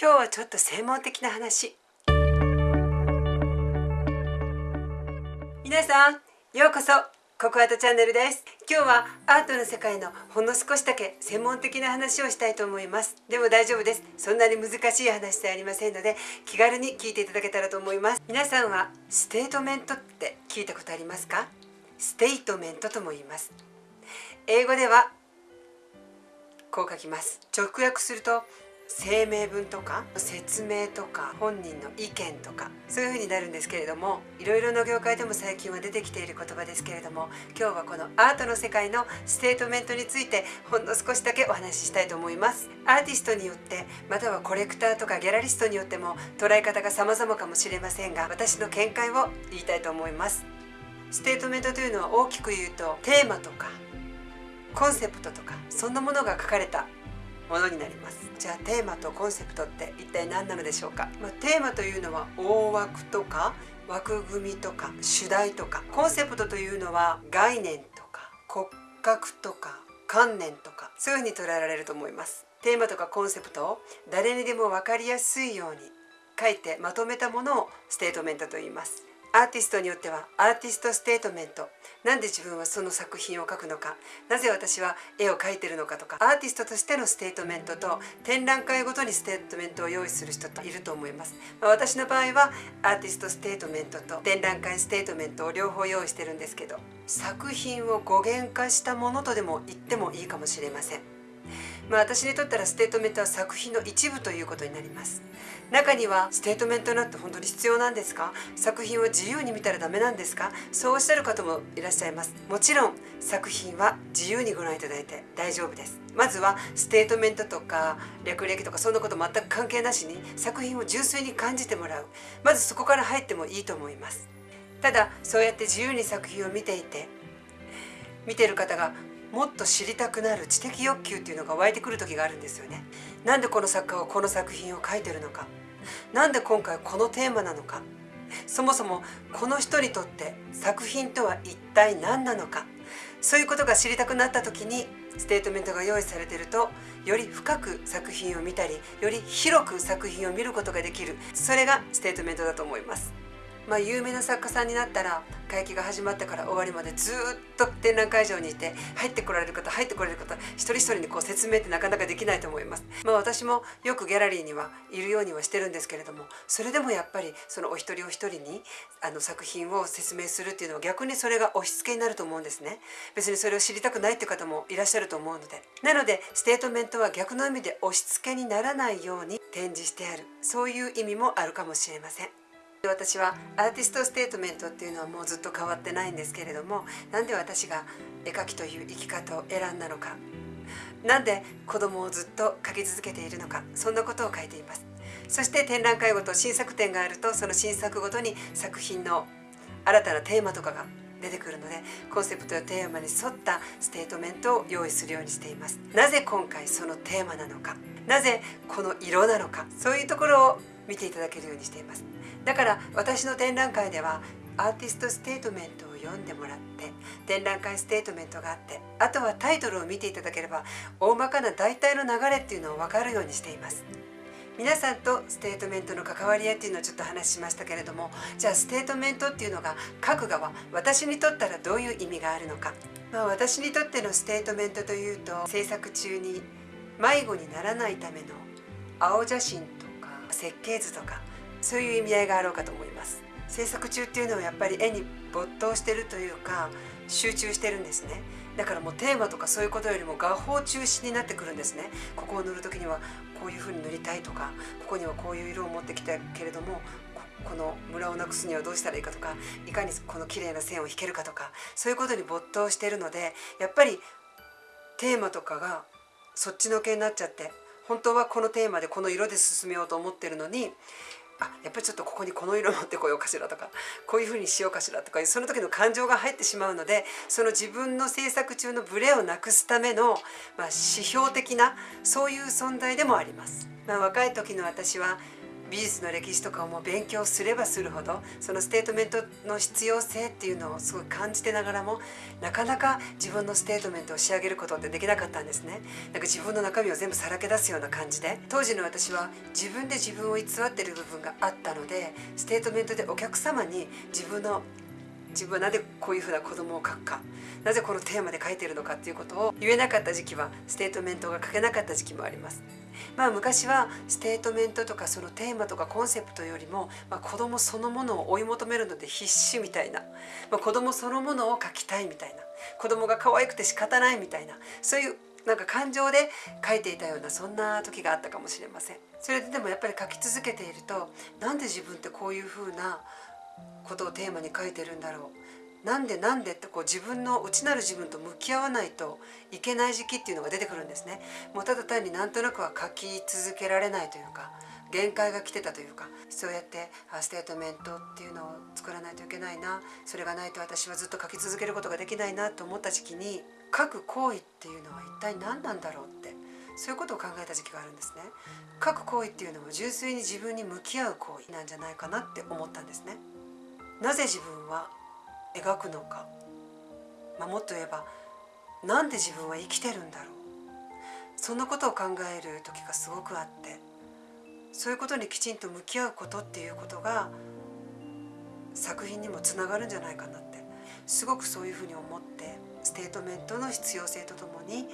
今日はちょっと専門的な話。皆さんようこそココアートチャンネルです。今日はアートの世界のほんの少しだけ専門的な話をしたいと思います。でも大丈夫です。そんなに難しい話ではありませんので気軽に聞いていただけたらと思います。皆さんはステートメントって聞いたことありますか？ステートメントとも言います。英語ではこう書きます。直訳すると声明文とか説明とか本人の意見とかそういう風になるんですけれどもいろいろな業界でも最近は出てきている言葉ですけれども今日はこのアートの世界のステートメントについてほんの少しだけお話ししたいと思います。アーティストによってまたはコレクターとかギャラリストによっても捉え方が様々かもしれませんが私の見解を言いたいと思います。ステートメントというのは大きく言うとテーマとかコンセプトとかそんなものが書かれたものになります。じゃあテーマとコンセプトって一体何なのでしょうか、まあ、テーマというのは大枠とか枠組みとか主題とか。コンセプトというのは概念とか骨格とか観念とか。そういうふうに捉えられると思います。テーマとかコンセプトを誰にでも分かりやすいように書いてまとめたものをステートメントと言います。アーティストによってはアーティストステートメント。なんで自分はその作品を描くのか。なぜ私は絵を描いてるのかとか。アーティストとしてのステートメントと展覧会ごとにステートメントを用意する人っていると思います、まあ、私の場合はアーティストステートメントと展覧会ステートメントを両方用意してるんですけど作品を言語化したものとでも言ってもいいかもしれません。まあ、私にとったらステートメントは作品の一部ということになります。中にはステートメントなんて本当に必要なんですか？作品を自由に見たらダメなんですか？そうおっしゃる方もいらっしゃいます。もちろん作品は自由にご覧いただいて大丈夫です。まずはステートメントとか略歴とかそんなこと全く関係なしに作品を純粋に感じてもらう。まずそこから入ってもいいと思います。ただそうやって自由に作品を見ていて見てる方がもっと知りたくなる知的欲求っていうのが湧いてくる時があるんですよね。なんでこの作家はこの作品を書いてるのか。なんで今回このテーマなのか。そもそもこの人にとって作品とは一体何なのか。そういうことが知りたくなった時にステートメントが用意されているとより深く作品を見たりより広く作品を見ることができる。それがステートメントだと思います。まあ、有名な作家さんになったら会期が始まってから終わりまでずっと展覧会場にいて入ってこられる方入ってこられる方一人一人にこう説明ってなかなかできないと思います。まあ、私もよくギャラリーにはいるようにはしてるんですけれどもそれでもやっぱりそのお一人お一人にあの作品を説明するっていうのは逆にそれが押し付けになると思うんですね。別にそれを知りたくないっていう方もいらっしゃると思うのでなのでステートメントは逆の意味で押し付けにならないように展示してあるそういう意味もあるかもしれません。私はアーティストステートメントっていうのはもうずっと変わってないんですけれどもなんで私が絵描きという生き方を選んだのか。なんで子供をずっと描き続けているのかそんなことを書いています。そして展覧会ごと新作展があるとその新作ごとに作品の新たなテーマとかが出てくるのでコンセプトやテーマに沿ったステートメントを用意するようにしています。なぜ今回そのテーマなのかなぜこの色なのかそういうところを見ていただけるようにしています。だから私の展覧会ではアーティストステートメントを読んでもらって展覧会ステートメントがあってあとはタイトルを見ていただければ大まかな大体の流れっていうのを分かるようにしています。皆さんとステートメントの関わり合いっていうのをちょっと話しましたけれどもじゃあステートメントっていうのが書く側私にとったらどういう意味があるのか、まあ、私にとってのステートメントというと制作中に迷子にならないための青写真とか設計図とかそういう意味合いがあろうかと思います。制作中っていうのはやっぱり絵に没頭してるというか集中してるんですね。だからもうテーマとかそういうことよりも画法中心になってくるんですね。ここを塗る時にはこういう風に塗りたいとかここにはこういう色を持ってきたけれどもこのムラをなくすにはどうしたらいいかとかいかにこの綺麗な線を引けるかとかそういうことに没頭してるのでやっぱりテーマとかがそっちのけになっちゃって本当はこのテーマでこの色で進めようと思ってるのにあやっぱりちょっとここにこの色持ってこようかしらとかこういうふうにしようかしらとかその時の感情が入ってしまうのでその自分の制作中のブレをなくすための、まあ、指標的なそういう存在でもあります。まあ、若い時の私は美術の歴史とかをもう勉強すればするほどそのステートメントの必要性っていうのをすごい感じてながらもなかなか自分のステートメントを仕上げることってできなかったんですね。なんか自分の中身を全部さらけ出すような感じで当時の私は自分で自分を偽ってる部分があったのでステートメントでお客様に自分の自分はなぜこういうふうな子供を描くかなぜこのテーマで描いてるのかっていうことを言えなかった時期はステートメントが書けなかった時期もあります。まあ昔はステートメントとかそのテーマとかコンセプトよりも、まあ、子供そのものを追い求めるので必死みたいな、まあ、子供そのものを描きたいみたいな。子供が可愛くて仕方ないみたいな。そういうなんか感情で描いていたようなそんな時があったかもしれません。それででもやっぱり描き続けているとなんで自分ってこういうふうなことをテーマに書いてるんだろう。なんでなんでってこう自分の内なる自分と向き合わないといけない時期っていうのが出てくるんですね。もうただ単になんとなくは書き続けられないというか限界が来てたというかそうやってステートメントっていうのを作らないといけないなそれがないと私はずっと書き続けることができないなと思った時期に書く行為っていうのは一体何なんだろうってそういうことを考えた時期があるんですね。書く行為っていうのも純粋に自分に向き合う行為なんじゃないかなって思ったんですね。なぜ自分は描くのか、まあ、もっと言えばなんで自分は生きてるんだろう。そんなことを考える時がすごくあってそういうことにきちんと向き合うことっていうことが作品にもつながるんじゃないかなってすごくそういうふうに思ってステートメントの必要性とともに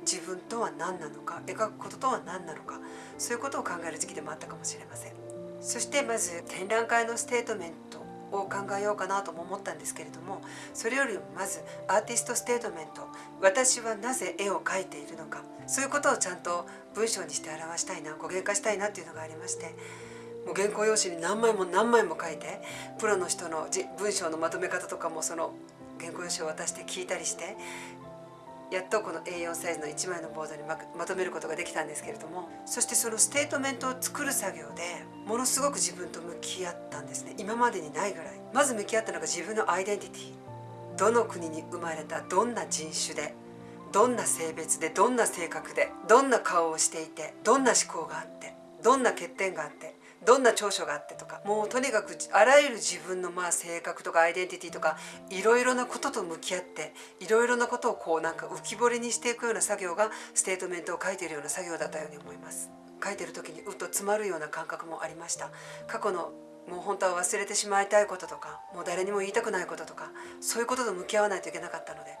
自分とは何なのか描くこととは何なのかそういうことを考える時期でもあったかもしれません。そしてまず展覧会のステートメントを考えようかなとも思ったんですけれどもそれよりもまずアーティストステートメント私はなぜ絵を描いているのかそういうことをちゃんと文章にして表したいな言語化したいなっていうのがありましてもう原稿用紙に何枚も何枚も書いてプロの人の文章のまとめ方とかもその原稿用紙を渡して聞いたりしてやっとこの A4 サイズの1枚のボードにまとめることができたんですけれどもそしてそのステートメントを作る作業でものすごく自分と向き合ったんですね。今までにないぐらい。まず向き合ったのが自分のアイデンティティ。どの国に生まれたどんな人種でどんな性別でどんな性格でどんな顔をしていてどんな思考があってどんな欠点があってどんな長所があってとかもうとにかくあらゆる自分のまあ性格とかアイデンティティとかいろいろなことと向き合っていろいろなことをこうなんか浮き彫りにしていくような作業がステートメントを書いているような作業だったように思います。書いてる時にうっと詰まるような感覚もありました。過去のもう本当は忘れてしまいたいこととかもう誰にも言いたくないこととかそういうことと向き合わないといけなかったので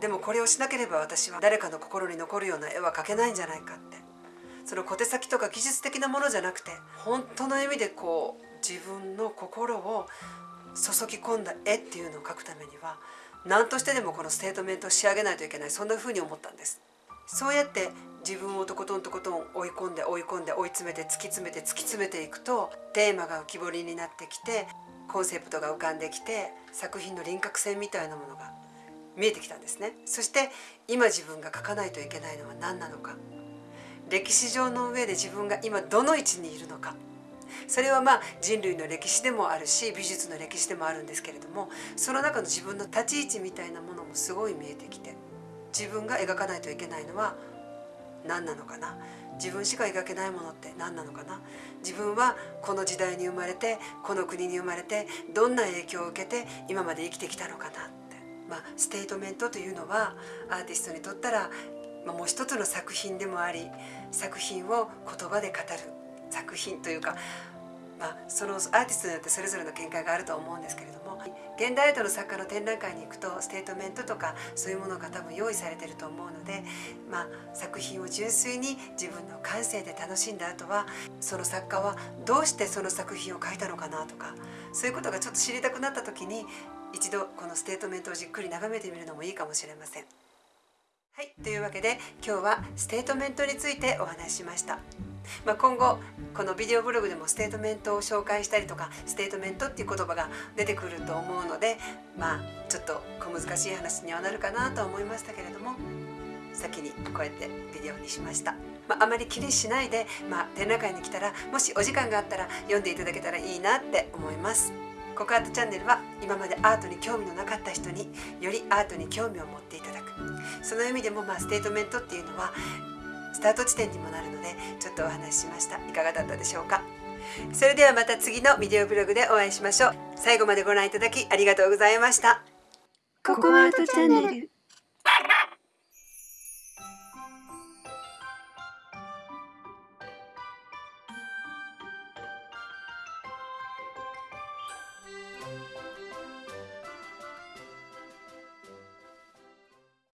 でもこれをしなければ私は誰かの心に残るような絵は描けないんじゃないかってその小手先とか技術的なものじゃなくて本当の意味でこう自分の心を注ぎ込んだ絵っていうのを描くためには何としてでもこのステートメントを仕上げないといけないそんな風に思ったんです。そうやって自分をとことんとことん追い込んで追い込んで追い詰めて突き詰めて突き詰めていくとテーマが浮き彫りになってきてコンセプトが浮かんできて作品の輪郭線みたいなものが見えてきたんですね。そして今自分が書かないといけないのは何なのか。歴史上の上で自分が今どの位置にいるのか。それはまあ人類の歴史でもあるし美術の歴史でもあるんですけれどもその中の自分の立ち位置みたいなものもすごい見えてきて自分が描かないといけないのは何なのかな。自分しか描けないものって何なのかな。自分はこの時代に生まれてこの国に生まれてどんな影響を受けて今まで生きてきたのかなって、まあ、ステートメントというのはアーティストにとったら、もう一つの作品でもあり作品を言葉で語る作品というか、まあ、そのアーティストによってそれぞれの見解があると思うんですけれども現代アートの作家の展覧会に行くとステートメントとかそういうものが多分用意されてると思うので、まあ、作品を純粋に自分の感性で楽しんだ後はその作家はどうしてその作品を書いたのかなとかそういうことがちょっと知りたくなった時に一度このステートメントをじっくり眺めてみるのもいいかもしれません。はい、というわけで今日はステートメントについてお話ししました。まあ、今後このビデオブログでもステートメントを紹介したりとかステートメントっていう言葉が出てくると思うのでまあちょっと小難しい話にはなるかなと思いましたけれども先にこうやってビデオにしました。まあ、あまり気にしないで、まあ、展覧会に来たらもしお時間があったら読んでいただけたらいいなって思います。ココアートチャンネルは今までアートに興味のなかった人によりアートに興味を持っていただくその意味でもまあステートメントっていうのはスタート地点にもなるのでちょっとお話ししました。いかがだったでしょうか？それではまた次のビデオブログでお会いしましょう。最後までご覧いただきありがとうございました。ココアートチャンネル。